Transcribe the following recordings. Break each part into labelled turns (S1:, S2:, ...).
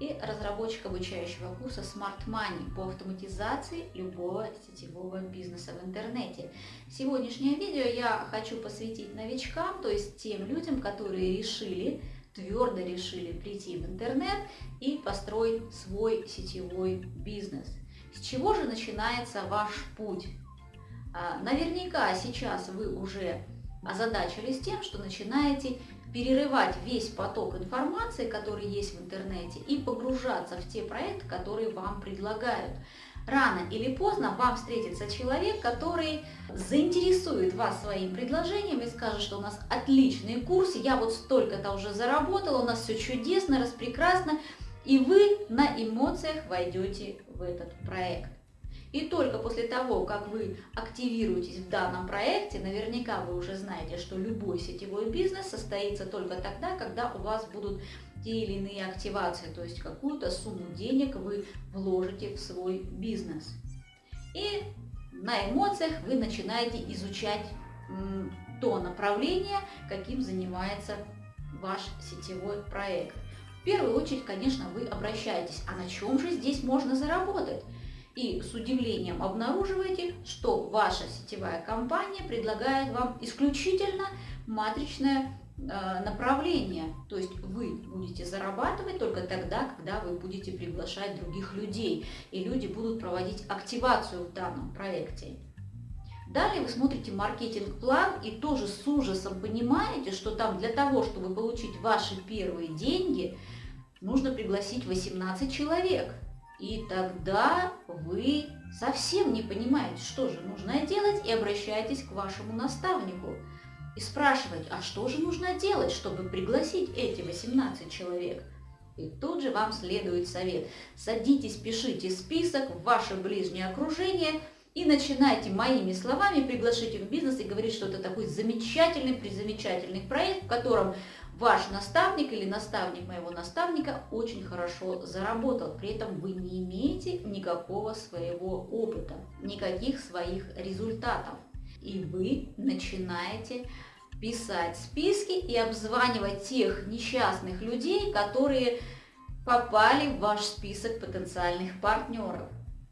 S1: и разработчик обучающего курса Smart Money по автоматизации любого сетевого бизнеса в интернете. Сегодняшнее видео я хочу посвятить новичкам, то есть тем людям, которые решили, твердо решили прийти в интернет и построить свой сетевой бизнес. С чего же начинается ваш путь? А, наверняка сейчас вы уже озадачились тем, что начинаете перерывать весь поток информации, который есть в интернете, и погружаться в те проекты, которые вам предлагают. Рано или поздно вам встретится человек, который заинтересует вас своим предложением и скажет, что у нас отличный курс, я вот столько-то уже заработал, у нас все чудесно, распрекрасно, и вы на эмоциях войдете в этот проект. И только после того, как вы активируетесь в данном проекте, наверняка вы уже знаете, что любой сетевой бизнес состоится только тогда, когда у вас будут те или иные активации, то есть какую-то сумму денег вы вложите в свой бизнес. И на эмоциях вы начинаете изучать то направление, каким занимается ваш сетевой проект. В первую очередь, конечно, вы обращаетесь, а на чем же здесь можно заработать? И с удивлением обнаруживаете, что ваша сетевая компания предлагает вам исключительно матричное э, направление. То есть вы будете зарабатывать только тогда, когда вы будете приглашать других людей, и люди будут проводить активацию в данном проекте. Далее вы смотрите маркетинг-план и тоже с ужасом понимаете, что там для того, чтобы получить ваши первые деньги, нужно пригласить 18 человек – и тогда вы совсем не понимаете, что же нужно делать, и обращаетесь к вашему наставнику. И спрашиваете, а что же нужно делать, чтобы пригласить эти 18 человек? И тут же вам следует совет. Садитесь, пишите список в ваше ближнее окружение и начинайте моими словами приглашать их в бизнес и говорить, что это такой замечательный, призамечательный проект, в котором ваш наставник или наставник моего наставника очень хорошо заработал. При этом вы не имеете никакого своего опыта, никаких своих результатов. И вы начинаете писать списки и обзванивать тех несчастных людей, которые попали в ваш список потенциальных партнеров.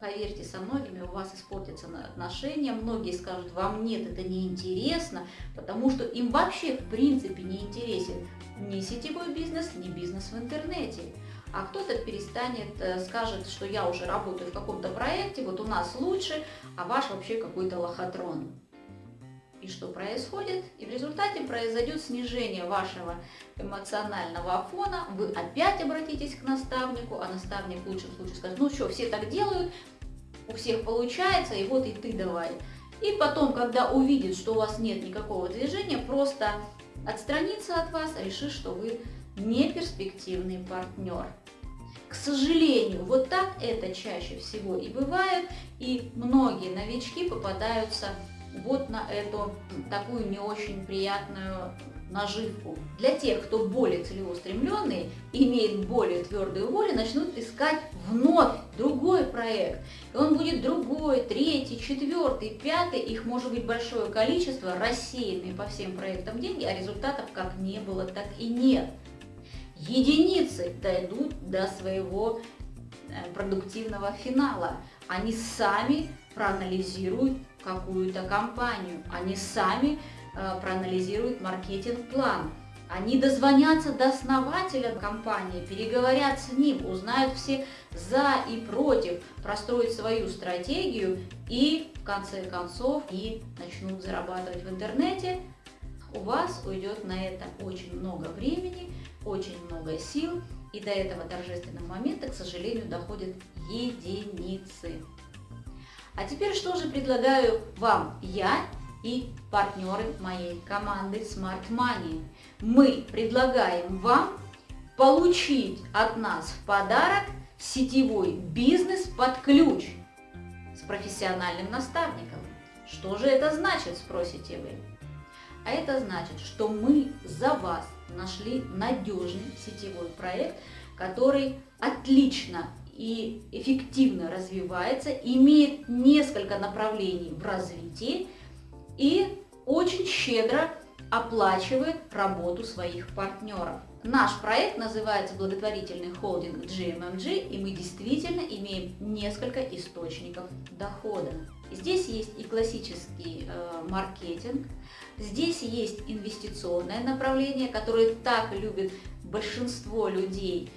S1: Поверьте, со многими у вас испортятся отношения, многие скажут, вам нет, это неинтересно, потому что им вообще в принципе не интересен ни сетевой бизнес, ни бизнес в интернете. А кто-то перестанет, э, скажет, что я уже работаю в каком-то проекте, вот у нас лучше, а ваш вообще какой-то лохотрон. И что происходит? И в результате произойдет снижение вашего эмоционального фона, вы опять обратитесь к наставнику, а наставник в лучшем случае скажет, ну что, все так делают, у всех получается, и вот и ты давай. И потом, когда увидит, что у вас нет никакого движения, просто отстранится от вас, решит, что вы не перспективный партнер. К сожалению, вот так это чаще всего и бывает, и многие новички попадаются вот на эту такую не очень приятную наживку. Для тех, кто более целеустремленный, имеет более твердую волю, начнут искать вновь другой проект. И он будет другой, третий, четвертый, пятый, их может быть большое количество, рассеянные по всем проектам деньги, а результатов как не было, так и нет. Единицы дойдут до своего э, продуктивного финала. Они сами проанализируют какую-то компанию, они сами Э, проанализируют маркетинг-план. Они дозвонятся до основателя компании, переговорят с ним, узнают все за и против, простроят свою стратегию и в конце концов и начнут зарабатывать в интернете. У вас уйдет на это очень много времени, очень много сил, и до этого торжественного момента, к сожалению, доходят единицы. А теперь что же предлагаю вам я и партнеры моей команды Smart Money. Мы предлагаем вам получить от нас в подарок сетевой бизнес под ключ с профессиональным наставником. Что же это значит, спросите вы? А это значит, что мы за вас нашли надежный сетевой проект, который отлично и эффективно развивается, имеет несколько направлений в развитии и очень щедро оплачивает работу своих партнеров. Наш проект называется благотворительный холдинг GMMG, и мы действительно имеем несколько источников дохода. Здесь есть и классический э, маркетинг, здесь есть инвестиционное направление, которое так любит большинство людей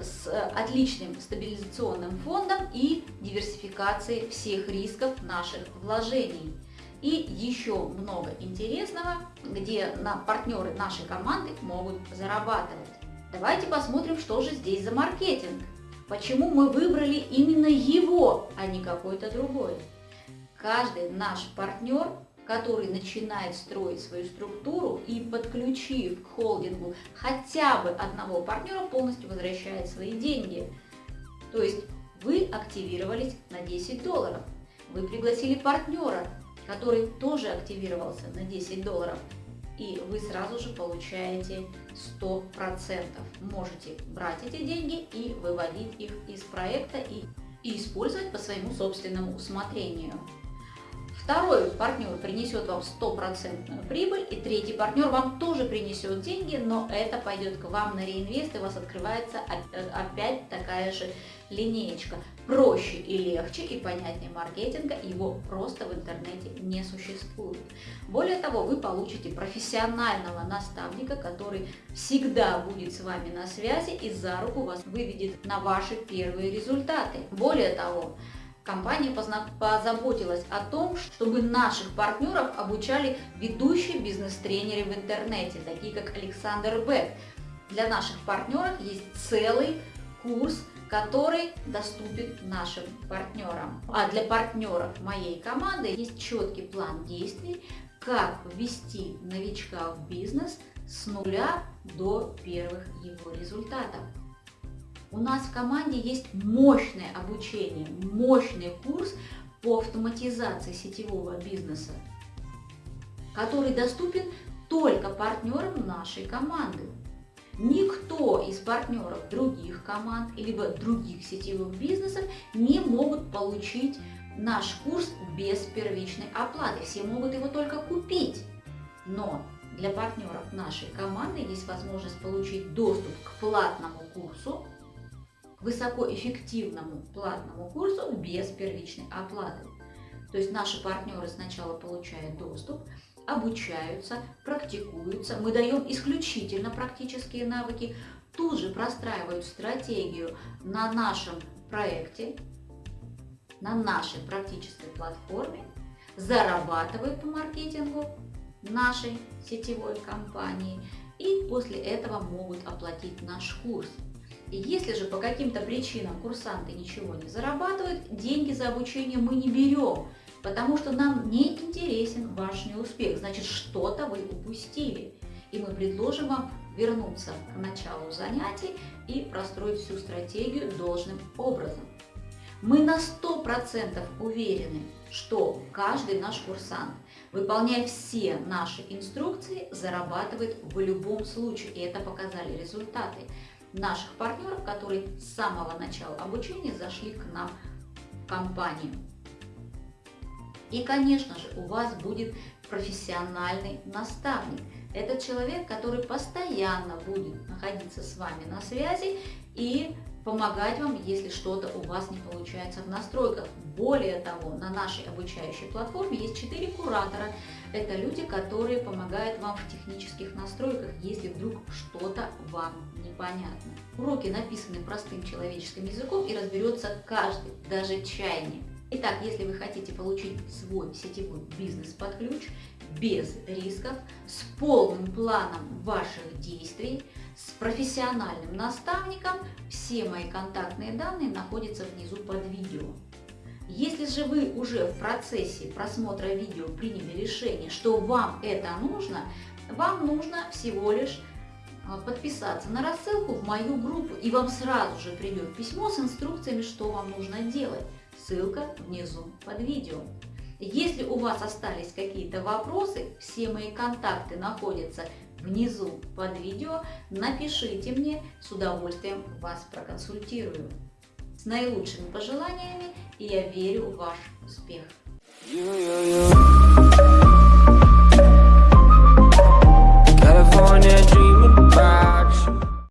S1: с отличным стабилизационным фондом и диверсификацией всех рисков наших вложений. И еще много интересного, где на партнеры нашей команды могут зарабатывать. Давайте посмотрим, что же здесь за маркетинг. Почему мы выбрали именно его, а не какой-то другой. Каждый наш партнер, который начинает строить свою структуру и подключив к холдингу хотя бы одного партнера, полностью возвращает свои деньги. То есть вы активировались на 10 долларов, вы пригласили партнера, который тоже активировался на 10 долларов, и вы сразу же получаете 100%. Можете брать эти деньги и выводить их из проекта и, и использовать по своему собственному усмотрению. Второй партнер принесет вам стопроцентную прибыль, и третий партнер вам тоже принесет деньги, но это пойдет к вам на реинвест, и у вас открывается опять такая же линеечка. Проще и легче и понятнее маркетинга, его просто в интернете не существует. Более того, вы получите профессионального наставника, который всегда будет с вами на связи и за руку вас выведет на ваши первые результаты. Более того, Компания позаботилась о том, чтобы наших партнеров обучали ведущие бизнес-тренеры в интернете, такие как Александр Бек. Для наших партнеров есть целый курс, который доступен нашим партнерам. А для партнеров моей команды есть четкий план действий, как ввести новичка в бизнес с нуля до первых его результатов. У нас в команде есть мощное обучение, мощный курс по автоматизации сетевого бизнеса, который доступен только партнерам нашей команды. Никто из партнеров других команд либо других сетевых бизнесов не могут получить наш курс без первичной оплаты. Все могут его только купить. Но для партнеров нашей команды есть возможность получить доступ к платному курсу высокоэффективному платному курсу без первичной оплаты. То есть наши партнеры сначала получают доступ, обучаются, практикуются, мы даем исключительно практические навыки, тут же простраивают стратегию на нашем проекте, на нашей практической платформе, зарабатывают по маркетингу нашей сетевой компании и после этого могут оплатить наш курс. Если же по каким-то причинам курсанты ничего не зарабатывают, деньги за обучение мы не берем, потому что нам не интересен ваш неуспех, значит что-то вы упустили. И мы предложим вам вернуться к началу занятий и простроить всю стратегию должным образом. Мы на 100% уверены, что каждый наш курсант, выполняя все наши инструкции, зарабатывает в любом случае, и это показали результаты наших партнеров, которые с самого начала обучения зашли к нам в компанию. И, конечно же, у вас будет профессиональный наставник. Это человек, который постоянно будет находиться с вами на связи и помогать вам, если что-то у вас не получается в настройках. Более того, на нашей обучающей платформе есть 4 куратора. Это люди, которые помогают вам в технических настройках, если вдруг что-то вам непонятно. Уроки написаны простым человеческим языком и разберется каждый, даже чайник. Итак, если вы хотите получить свой сетевой бизнес под ключ, без рисков, с полным планом ваших действий, с профессиональным наставником, все мои контактные данные находятся внизу под видео. Если же вы уже в процессе просмотра видео приняли решение, что вам это нужно, вам нужно всего лишь а, подписаться на рассылку в мою группу, и вам сразу же придет письмо с инструкциями, что вам нужно делать. Ссылка внизу под видео. Если у вас остались какие-то вопросы, все мои контакты находятся внизу под видео. Напишите мне, с удовольствием вас проконсультирую с наилучшими пожеланиями, и я верю в ваш успех. California